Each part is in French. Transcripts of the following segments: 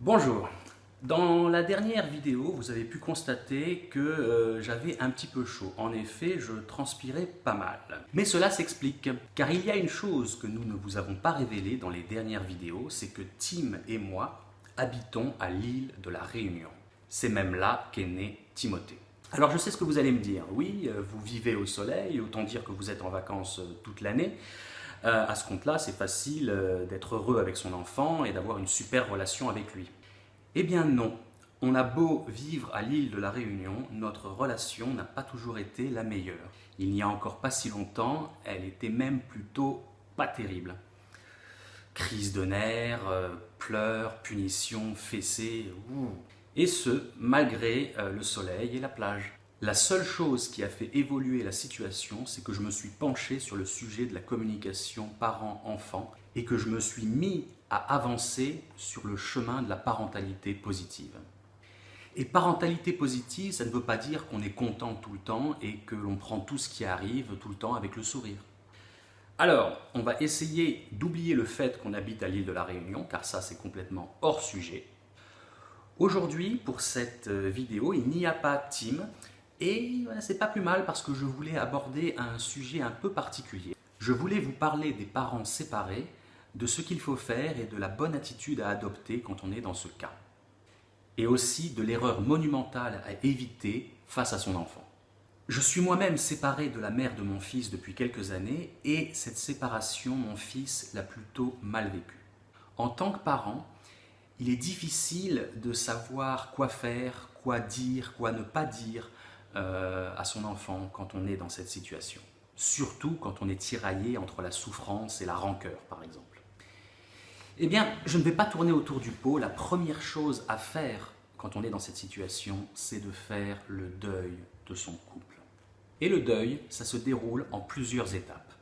Bonjour. Dans la dernière vidéo, vous avez pu constater que euh, j'avais un petit peu chaud. En effet, je transpirais pas mal. Mais cela s'explique, car il y a une chose que nous ne vous avons pas révélée dans les dernières vidéos, c'est que Tim et moi habitons à l'île de la Réunion. C'est même là qu'est né Timothée. Alors je sais ce que vous allez me dire. Oui, euh, vous vivez au soleil, autant dire que vous êtes en vacances euh, toute l'année. Euh, à ce compte-là, c'est facile d'être heureux avec son enfant et d'avoir une super relation avec lui. Eh bien non, on a beau vivre à l'île de la Réunion, notre relation n'a pas toujours été la meilleure. Il n'y a encore pas si longtemps, elle était même plutôt pas terrible. Crise de nerfs, pleurs, punitions, fessées, ouh. Et ce, malgré euh, le soleil et la plage. La seule chose qui a fait évoluer la situation, c'est que je me suis penché sur le sujet de la communication parent-enfant et que je me suis mis à avancer sur le chemin de la parentalité positive. Et parentalité positive, ça ne veut pas dire qu'on est content tout le temps et que l'on prend tout ce qui arrive tout le temps avec le sourire. Alors, on va essayer d'oublier le fait qu'on habite à l'île de la Réunion, car ça c'est complètement hors sujet, Aujourd'hui, pour cette euh, vidéo, il n'y a pas Tim, et c'est pas plus mal parce que je voulais aborder un sujet un peu particulier. Je voulais vous parler des parents séparés, de ce qu'il faut faire et de la bonne attitude à adopter quand on est dans ce cas. Et aussi de l'erreur monumentale à éviter face à son enfant. Je suis moi-même séparé de la mère de mon fils depuis quelques années et cette séparation, mon fils l'a plutôt mal vécue. En tant que parent, il est difficile de savoir quoi faire, quoi dire, quoi ne pas dire euh, à son enfant quand on est dans cette situation. Surtout quand on est tiraillé entre la souffrance et la rancœur, par exemple. Eh bien, je ne vais pas tourner autour du pot. La première chose à faire quand on est dans cette situation, c'est de faire le deuil de son couple. Et le deuil, ça se déroule en plusieurs étapes.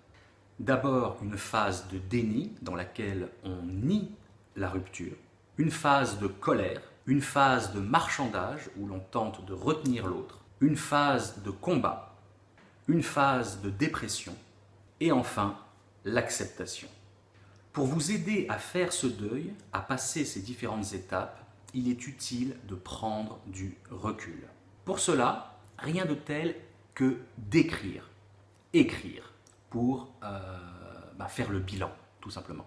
D'abord, une phase de déni dans laquelle on nie la rupture une phase de colère, une phase de marchandage où l'on tente de retenir l'autre, une phase de combat, une phase de dépression et enfin l'acceptation. Pour vous aider à faire ce deuil, à passer ces différentes étapes, il est utile de prendre du recul. Pour cela, rien de tel que d'écrire, écrire, pour euh, bah, faire le bilan, tout simplement.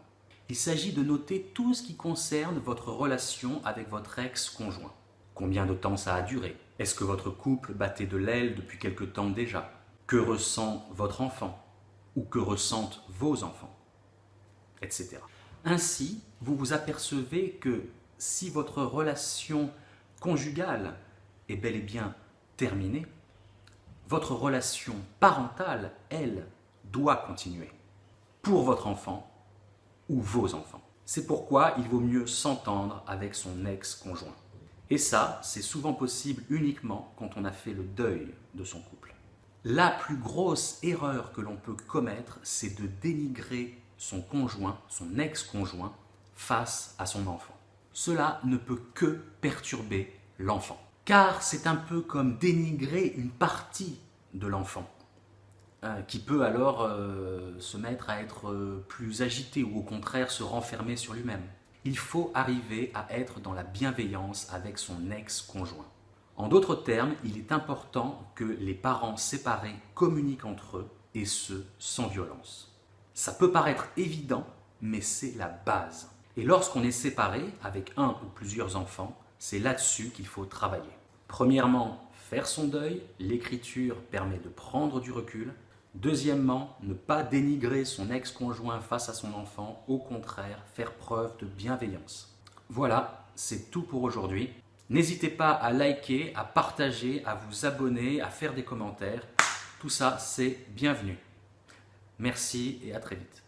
Il s'agit de noter tout ce qui concerne votre relation avec votre ex-conjoint. Combien de temps ça a duré Est-ce que votre couple battait de l'aile depuis quelque temps déjà? Que ressent votre enfant? Ou que ressentent vos enfants? Etc. Ainsi, vous vous apercevez que si votre relation conjugale est bel et bien terminée, votre relation parentale, elle, doit continuer. Pour votre enfant ou vos enfants. C'est pourquoi il vaut mieux s'entendre avec son ex-conjoint. Et ça, c'est souvent possible uniquement quand on a fait le deuil de son couple. La plus grosse erreur que l'on peut commettre, c'est de dénigrer son conjoint, son ex-conjoint, face à son enfant. Cela ne peut que perturber l'enfant. Car c'est un peu comme dénigrer une partie de l'enfant. Euh, qui peut alors euh, se mettre à être euh, plus agité ou au contraire se renfermer sur lui-même. Il faut arriver à être dans la bienveillance avec son ex-conjoint. En d'autres termes, il est important que les parents séparés communiquent entre eux et ce, sans violence. Ça peut paraître évident, mais c'est la base. Et lorsqu'on est séparé avec un ou plusieurs enfants, c'est là-dessus qu'il faut travailler. Premièrement, faire son deuil, l'écriture permet de prendre du recul, Deuxièmement, ne pas dénigrer son ex-conjoint face à son enfant, au contraire, faire preuve de bienveillance. Voilà, c'est tout pour aujourd'hui. N'hésitez pas à liker, à partager, à vous abonner, à faire des commentaires. Tout ça, c'est bienvenu. Merci et à très vite.